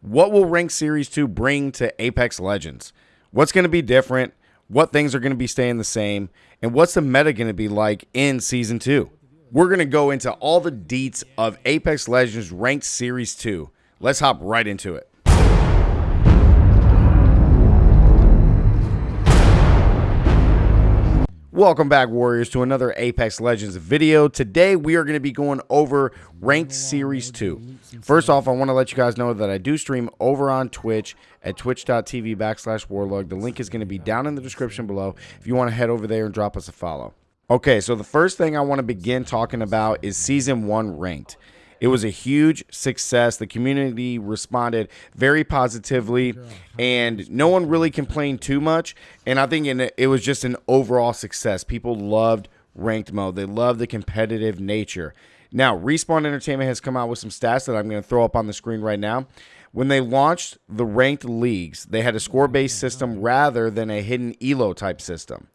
What will Ranked Series 2 bring to Apex Legends? What's going to be different? What things are going to be staying the same? And what's the meta going to be like in Season 2? We're going to go into all the deets of Apex Legends Ranked Series 2. Let's hop right into it. Welcome back, Warriors, to another Apex Legends video. Today, we are going to be going over Ranked Series 2. First off, I want to let you guys know that I do stream over on Twitch at twitch.tv backslash warlug. The link is going to be down in the description below if you want to head over there and drop us a follow. Okay, so the first thing I want to begin talking about is Season 1 Ranked. It was a huge success. The community responded very positively, and no one really complained too much. And I think it was just an overall success. People loved ranked mode, they loved the competitive nature. Now, Respawn Entertainment has come out with some stats that I'm going to throw up on the screen right now. When they launched the ranked leagues, they had a score based system rather than a hidden ELO type system.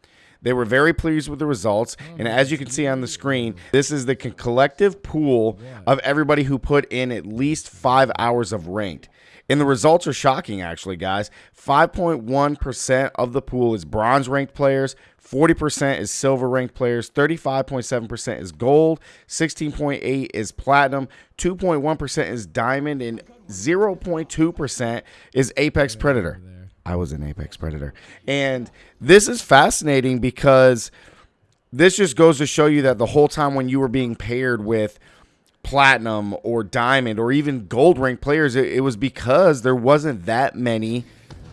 They were very pleased with the results. Oh, and as you can see on the screen, this is the collective pool of everybody who put in at least five hours of ranked. And the results are shocking, actually, guys. 5.1% of the pool is bronze ranked players, 40% is silver ranked players, 35.7% is gold, 16.8 is platinum, 2.1% is diamond, and 0.2% is apex predator. I was an apex predator. And this is fascinating because this just goes to show you that the whole time when you were being paired with platinum or diamond or even gold rank players, it, it was because there wasn't that many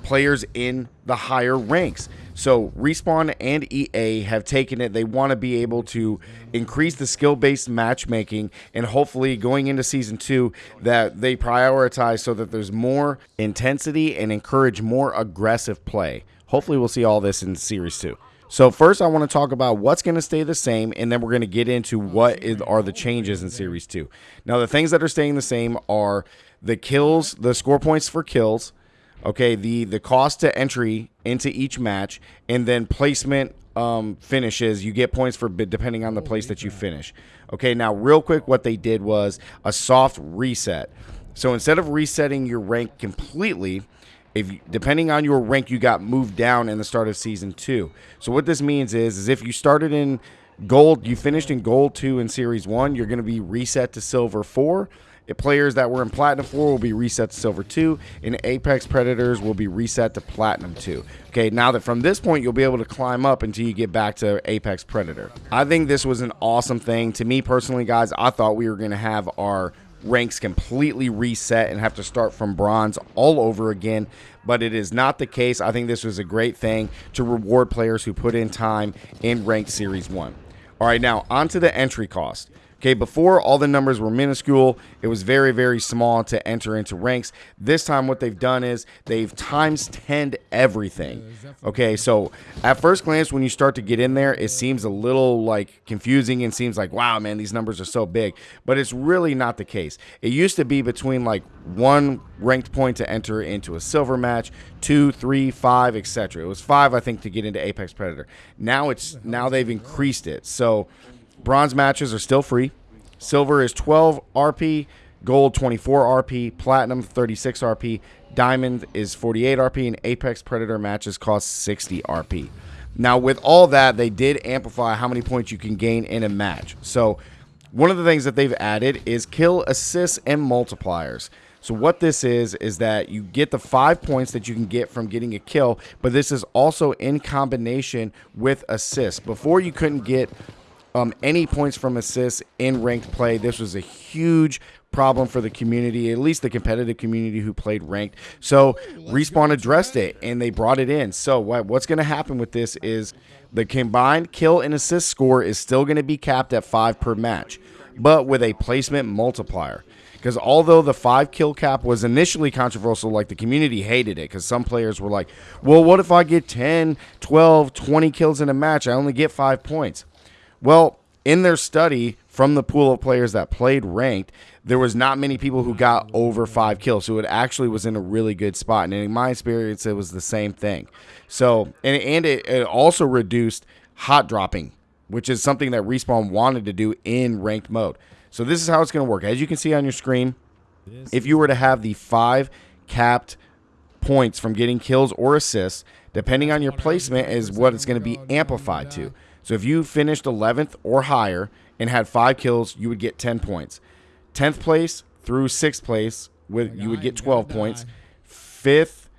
players in the higher ranks. So Respawn and EA have taken it. They want to be able to increase the skill-based matchmaking and hopefully going into season 2 that they prioritize so that there's more intensity and encourage more aggressive play. Hopefully we'll see all this in series 2. So first I want to talk about what's going to stay the same and then we're going to get into what is, are the changes in series 2. Now the things that are staying the same are the kills, the score points for kills, okay the the cost to entry into each match and then placement um, finishes. You get points for depending on the place that you finish. Okay now real quick what they did was a soft reset. So instead of resetting your rank completely if depending on your rank you got moved down in the start of season two. So what this means is is if you started in gold you finished in gold two in series one you're going to be reset to silver four players that were in Platinum 4 will be reset to Silver 2, and Apex Predators will be reset to Platinum 2. Okay, now that from this point you'll be able to climb up until you get back to Apex Predator. I think this was an awesome thing. To me personally, guys, I thought we were going to have our ranks completely reset and have to start from bronze all over again but it is not the case i think this was a great thing to reward players who put in time in ranked series 1 all right now on to the entry cost Okay, before all the numbers were minuscule, it was very, very small to enter into ranks. This time, what they've done is they've times 10 everything. Okay, so at first glance, when you start to get in there, it seems a little like confusing and seems like, wow, man, these numbers are so big. But it's really not the case. It used to be between like one ranked point to enter into a silver match, two, three, five, etc. It was five, I think, to get into Apex Predator. Now it's now they've increased it. So Bronze matches are still free. Silver is 12 RP, gold 24 RP, platinum 36 RP, diamond is 48 RP, and Apex Predator matches cost 60 RP. Now, with all that, they did amplify how many points you can gain in a match. So, one of the things that they've added is kill assists and multipliers. So what this is is that you get the five points that you can get from getting a kill, but this is also in combination with assists. Before you couldn't get um, any points from assists in ranked play. This was a huge problem for the community, at least the competitive community who played ranked. So Respawn addressed it and they brought it in. So what, what's going to happen with this is the combined kill and assist score is still going to be capped at five per match, but with a placement multiplier. Because although the five kill cap was initially controversial, like the community hated it because some players were like, well, what if I get 10, 12, 20 kills in a match? I only get five points. Well, in their study from the pool of players that played ranked, there was not many people who got over five kills. So it actually was in a really good spot. And in my experience, it was the same thing. So, and, and it, it also reduced hot dropping, which is something that Respawn wanted to do in ranked mode. So this is how it's going to work. As you can see on your screen, if you were to have the five capped points from getting kills or assists. Depending on your placement, is what it's going to be amplified to. So if you finished 11th or higher and had five kills, you would get 10 points. 10th place through sixth place, with you would get 12 points. Fifth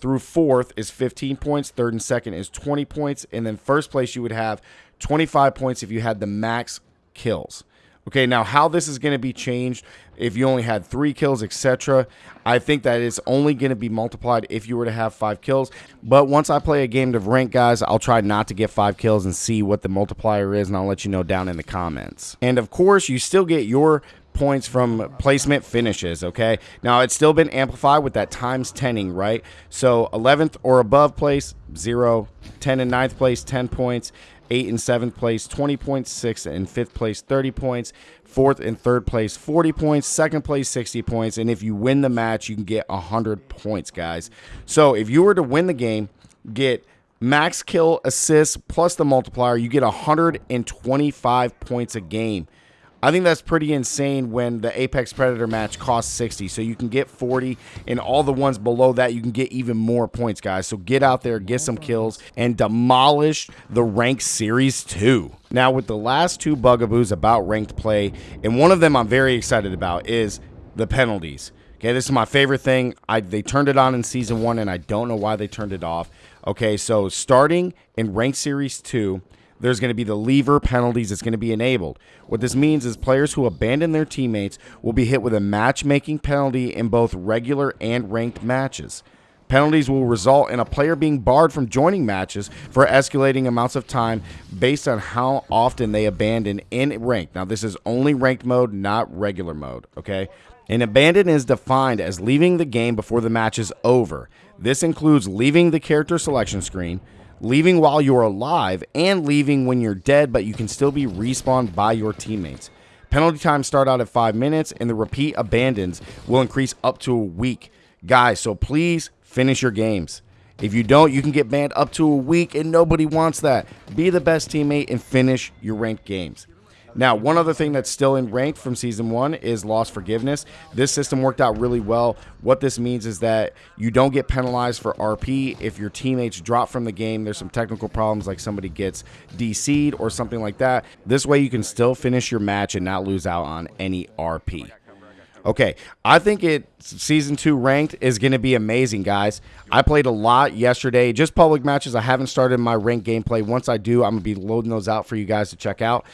through fourth is 15 points. Third and second is 20 points. And then first place, you would have 25 points if you had the max kills. Okay, now how this is going to be changed if you only had three kills, etc. I think that it's only going to be multiplied if you were to have five kills. But once I play a game of rank, guys, I'll try not to get five kills and see what the multiplier is, and I'll let you know down in the comments. And of course, you still get your points from placement finishes, okay? Now, it's still been amplified with that times 10ing, right? So 11th or above place, 0. 10 and 9th place, 10 points. 8 and 7th place, 20 points. 6th and 5th place, 30 points. 4th and 3rd place, 40 points. 2nd place, 60 points. And if you win the match, you can get 100 points, guys. So if you were to win the game, get max kill assists plus the multiplier, you get 125 points a game. I think that's pretty insane when the Apex Predator match costs 60. So you can get 40, and all the ones below that, you can get even more points, guys. So get out there, get some kills, and demolish the Ranked Series 2. Now, with the last two bugaboos about ranked play, and one of them I'm very excited about is the penalties. Okay, this is my favorite thing. I they turned it on in season one, and I don't know why they turned it off. Okay, so starting in Ranked Series 2, there's going to be the leaver penalties that's going to be enabled. What this means is players who abandon their teammates will be hit with a matchmaking penalty in both regular and ranked matches. Penalties will result in a player being barred from joining matches for escalating amounts of time based on how often they abandon in ranked. Now, this is only ranked mode, not regular mode, okay? An abandon is defined as leaving the game before the match is over. This includes leaving the character selection screen, leaving while you're alive, and leaving when you're dead, but you can still be respawned by your teammates. Penalty times start out at 5 minutes, and the repeat abandons will increase up to a week. Guys, so please finish your games. If you don't, you can get banned up to a week, and nobody wants that. Be the best teammate and finish your ranked games. Now, one other thing that's still in rank from season one is loss forgiveness. This system worked out really well. What this means is that you don't get penalized for RP if your teammates drop from the game. There's some technical problems like somebody gets DC'd or something like that. This way you can still finish your match and not lose out on any RP. Okay, I think it season two ranked is going to be amazing, guys. I played a lot yesterday, just public matches. I haven't started my ranked gameplay. Once I do, I'm going to be loading those out for you guys to check out.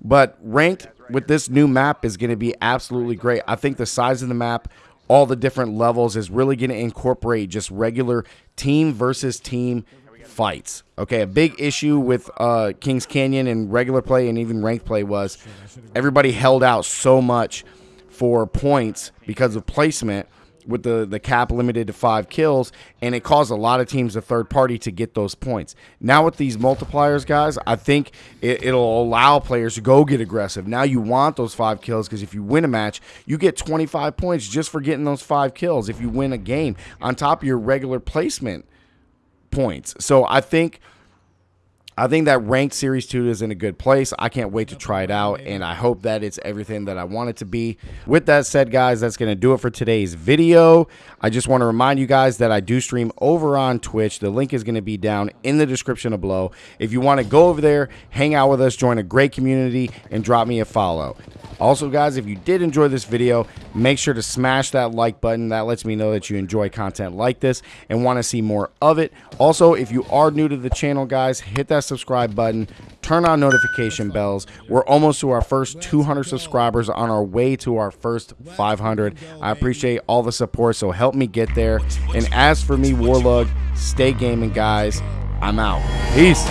But ranked with this new map is going to be absolutely great. I think the size of the map, all the different levels is really going to incorporate just regular team versus team fights. Okay, a big issue with uh, Kings Canyon and regular play and even ranked play was everybody held out so much for points because of placement with the, the cap limited to five kills, and it caused a lot of teams, a third party, to get those points. Now with these multipliers, guys, I think it, it'll allow players to go get aggressive. Now you want those five kills because if you win a match, you get 25 points just for getting those five kills. If you win a game on top of your regular placement points, so I think – I think that ranked Series 2 is in a good place. I can't wait to try it out, and I hope that it's everything that I want it to be. With that said, guys, that's going to do it for today's video. I just want to remind you guys that I do stream over on Twitch. The link is going to be down in the description below. If you want to go over there, hang out with us, join a great community, and drop me a follow. Also, guys, if you did enjoy this video, make sure to smash that like button. That lets me know that you enjoy content like this and want to see more of it. Also, if you are new to the channel, guys, hit that subscribe button, turn on notification bells. We're almost to our first 200 subscribers on our way to our first 500. I appreciate all the support, so help me get there. And as for me, Warlug, stay gaming, guys. I'm out. Peace.